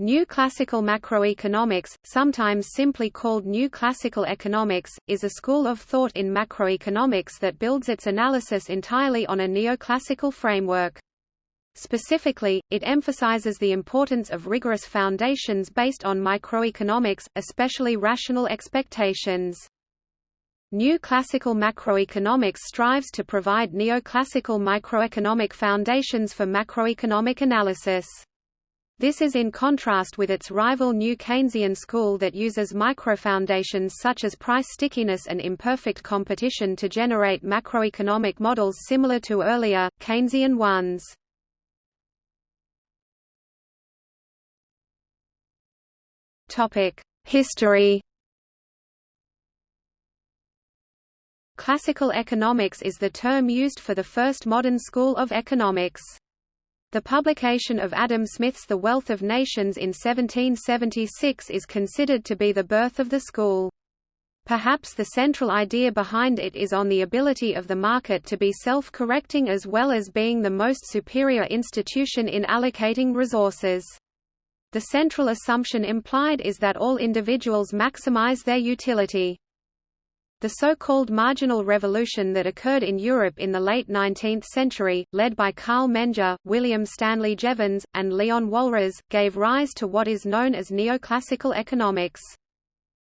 New classical macroeconomics, sometimes simply called new classical economics, is a school of thought in macroeconomics that builds its analysis entirely on a neoclassical framework. Specifically, it emphasizes the importance of rigorous foundations based on microeconomics, especially rational expectations. New classical macroeconomics strives to provide neoclassical microeconomic foundations for macroeconomic analysis. This is in contrast with its rival New Keynesian school that uses microfoundations such as price stickiness and imperfect competition to generate macroeconomic models similar to earlier, Keynesian ones. History Classical economics is the term used for the first modern school of economics. The publication of Adam Smith's The Wealth of Nations in 1776 is considered to be the birth of the school. Perhaps the central idea behind it is on the ability of the market to be self-correcting as well as being the most superior institution in allocating resources. The central assumption implied is that all individuals maximize their utility. The so-called marginal revolution that occurred in Europe in the late 19th century, led by Carl Menger, William Stanley Jevons, and Leon Walras, gave rise to what is known as neoclassical economics.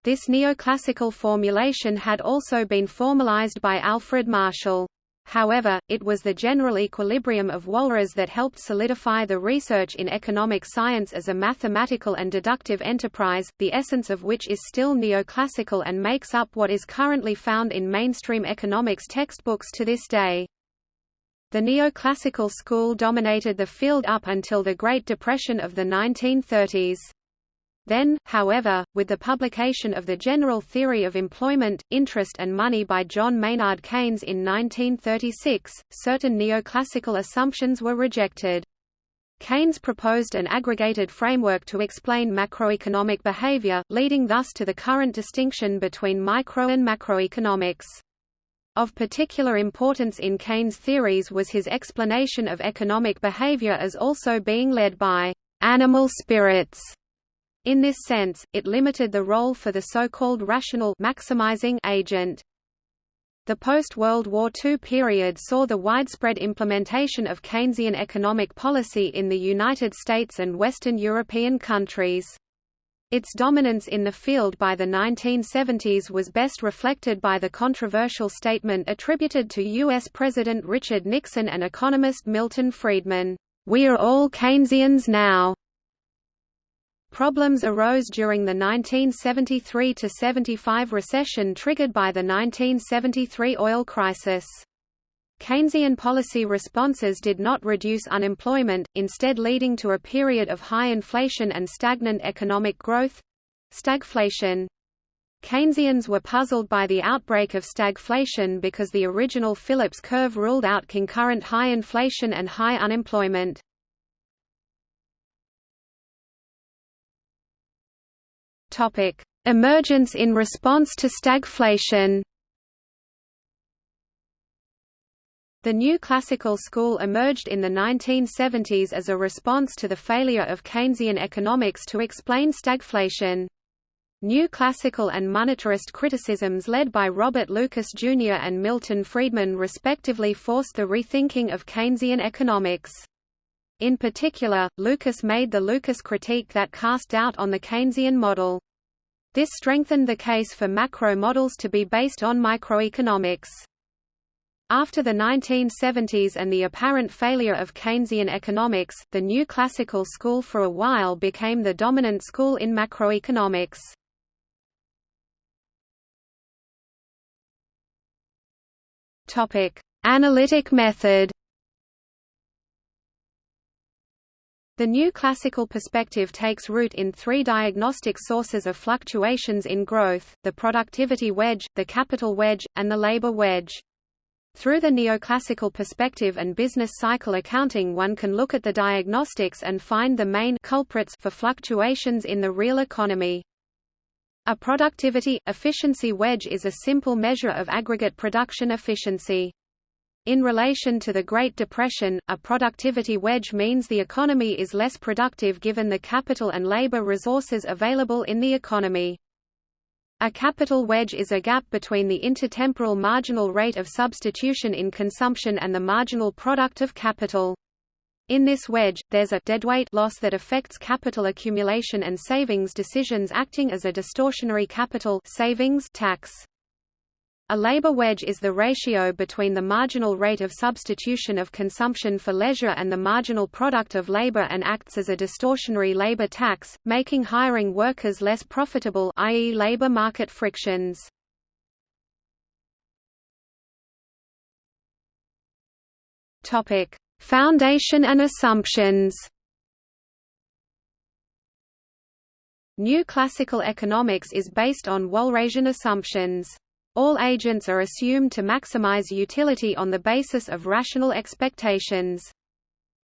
This neoclassical formulation had also been formalized by Alfred Marshall. However, it was the general equilibrium of Walras that helped solidify the research in economic science as a mathematical and deductive enterprise, the essence of which is still neoclassical and makes up what is currently found in mainstream economics textbooks to this day. The neoclassical school dominated the field up until the Great Depression of the 1930s. Then, however, with the publication of The General Theory of Employment, Interest and Money by John Maynard Keynes in 1936, certain neoclassical assumptions were rejected. Keynes proposed an aggregated framework to explain macroeconomic behavior, leading thus to the current distinction between micro and macroeconomics. Of particular importance in Keynes' theories was his explanation of economic behavior as also being led by animal spirits in this sense, it limited the role for the so-called rational maximizing agent. The post-World War II period saw the widespread implementation of Keynesian economic policy in the United States and Western European countries. Its dominance in the field by the 1970s was best reflected by the controversial statement attributed to U.S. President Richard Nixon and economist Milton Friedman, "We are all Keynesians now." Problems arose during the 1973–75 recession triggered by the 1973 oil crisis. Keynesian policy responses did not reduce unemployment, instead leading to a period of high inflation and stagnant economic growth—stagflation. Keynesians were puzzled by the outbreak of stagflation because the original Phillips curve ruled out concurrent high inflation and high unemployment. Topic: Emergence in response to stagflation. The new classical school emerged in the 1970s as a response to the failure of Keynesian economics to explain stagflation. New classical and monetarist criticisms led by Robert Lucas Jr. and Milton Friedman respectively forced the rethinking of Keynesian economics. In particular, Lucas made the Lucas critique that cast doubt on the Keynesian model. This strengthened the case for macro models to be based on microeconomics. After the 1970s and the apparent failure of Keynesian economics, the new classical school for a while became the dominant school in macroeconomics. Analytic method The new classical perspective takes root in three diagnostic sources of fluctuations in growth, the productivity wedge, the capital wedge, and the labor wedge. Through the neoclassical perspective and business cycle accounting one can look at the diagnostics and find the main culprits for fluctuations in the real economy. A productivity, efficiency wedge is a simple measure of aggregate production efficiency. In relation to the Great Depression, a productivity wedge means the economy is less productive given the capital and labor resources available in the economy. A capital wedge is a gap between the intertemporal marginal rate of substitution in consumption and the marginal product of capital. In this wedge, there's a deadweight loss that affects capital accumulation and savings decisions acting as a distortionary capital savings tax. A labor wedge is the ratio between the marginal rate of substitution of consumption for leisure and the marginal product of labor and acts as a distortionary labor tax, making hiring workers less profitable i.e. labor market frictions. Topic: Foundation and assumptions. New classical economics is based on Walrasian assumptions. All agents are assumed to maximize utility on the basis of rational expectations.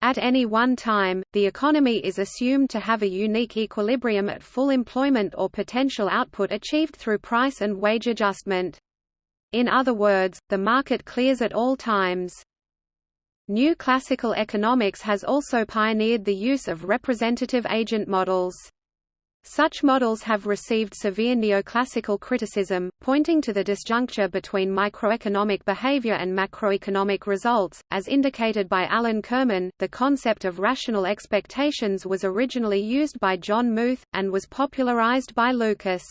At any one time, the economy is assumed to have a unique equilibrium at full employment or potential output achieved through price and wage adjustment. In other words, the market clears at all times. New classical economics has also pioneered the use of representative agent models. Such models have received severe neoclassical criticism, pointing to the disjuncture between microeconomic behavior and macroeconomic results. As indicated by Alan Kirman, the concept of rational expectations was originally used by John Muth, and was popularized by Lucas.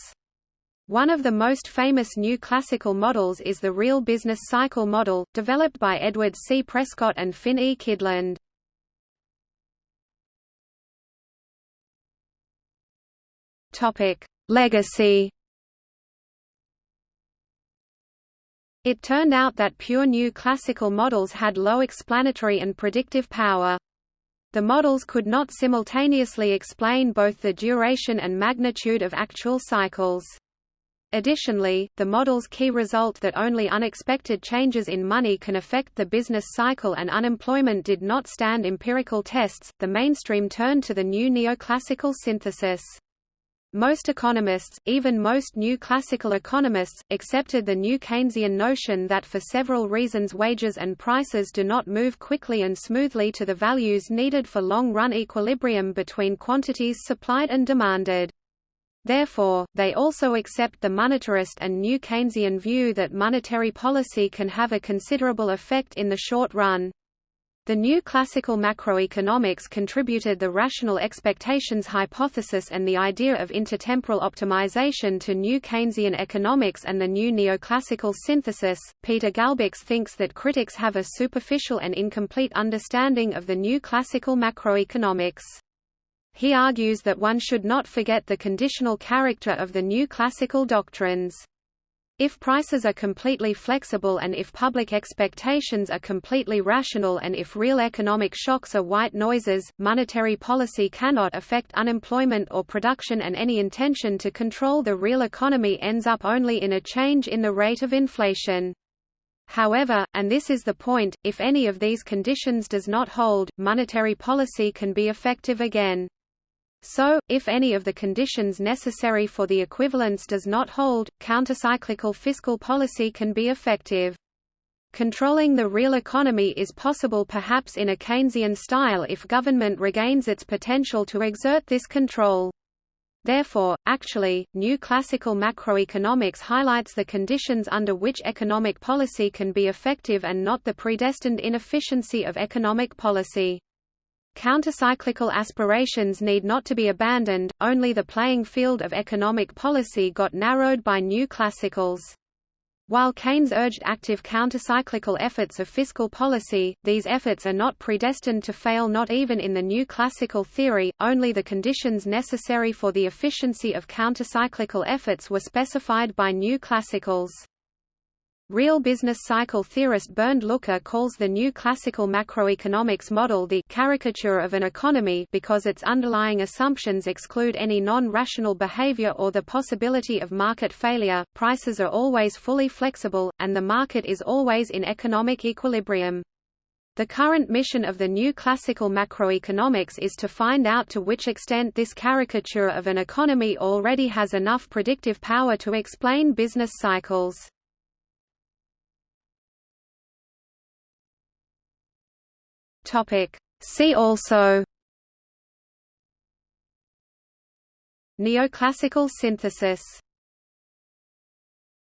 One of the most famous new classical models is the real business cycle model, developed by Edward C. Prescott and Finn E. Kydland. Topic: Legacy. It turned out that pure new classical models had low explanatory and predictive power. The models could not simultaneously explain both the duration and magnitude of actual cycles. Additionally, the model's key result that only unexpected changes in money can affect the business cycle and unemployment did not stand empirical tests. The mainstream turned to the new neoclassical synthesis. Most economists, even most new classical economists, accepted the new Keynesian notion that for several reasons wages and prices do not move quickly and smoothly to the values needed for long-run equilibrium between quantities supplied and demanded. Therefore, they also accept the monetarist and new Keynesian view that monetary policy can have a considerable effect in the short run. The new classical macroeconomics contributed the rational expectations hypothesis and the idea of intertemporal optimization to new Keynesian economics and the new neoclassical synthesis. Peter Galbács thinks that critics have a superficial and incomplete understanding of the new classical macroeconomics. He argues that one should not forget the conditional character of the new classical doctrines. If prices are completely flexible and if public expectations are completely rational and if real economic shocks are white noises, monetary policy cannot affect unemployment or production and any intention to control the real economy ends up only in a change in the rate of inflation. However, and this is the point, if any of these conditions does not hold, monetary policy can be effective again. So, if any of the conditions necessary for the equivalence does not hold, countercyclical fiscal policy can be effective. Controlling the real economy is possible perhaps in a Keynesian style if government regains its potential to exert this control. Therefore, actually, new classical macroeconomics highlights the conditions under which economic policy can be effective and not the predestined inefficiency of economic policy. Countercyclical aspirations need not to be abandoned, only the playing field of economic policy got narrowed by new classicals. While Keynes urged active countercyclical efforts of fiscal policy, these efforts are not predestined to fail not even in the new classical theory, only the conditions necessary for the efficiency of countercyclical efforts were specified by new classicals. Real business cycle theorist Bernd Lucke calls the new classical macroeconomics model the caricature of an economy because its underlying assumptions exclude any non-rational behavior or the possibility of market failure, prices are always fully flexible, and the market is always in economic equilibrium. The current mission of the new classical macroeconomics is to find out to which extent this caricature of an economy already has enough predictive power to explain business cycles. See also Neoclassical synthesis